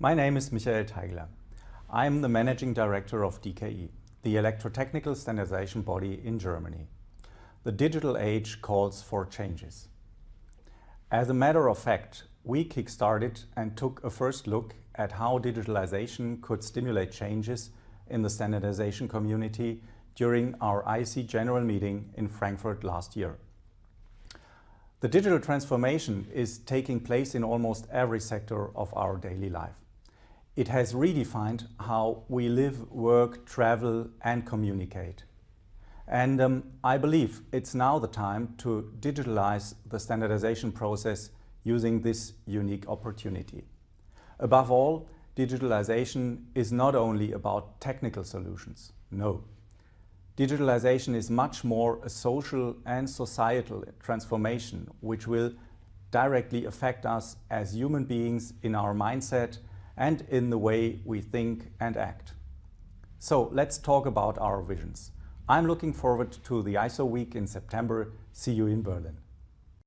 My name is Michael Teigeler. I'm the Managing Director of DKE, the electrotechnical standardization body in Germany. The digital age calls for changes. As a matter of fact, we kick-started and took a first look at how digitalization could stimulate changes in the standardization community during our IEC General Meeting in Frankfurt last year. The digital transformation is taking place in almost every sector of our daily life. It has redefined how we live, work, travel and communicate. And um, I believe it's now the time to digitalize the standardization process using this unique opportunity. Above all, digitalization is not only about technical solutions. No. Digitalization is much more a social and societal transformation which will directly affect us as human beings in our mindset and in the way we think and act. So let's talk about our visions. I'm looking forward to the ISO week in September. See you in Berlin.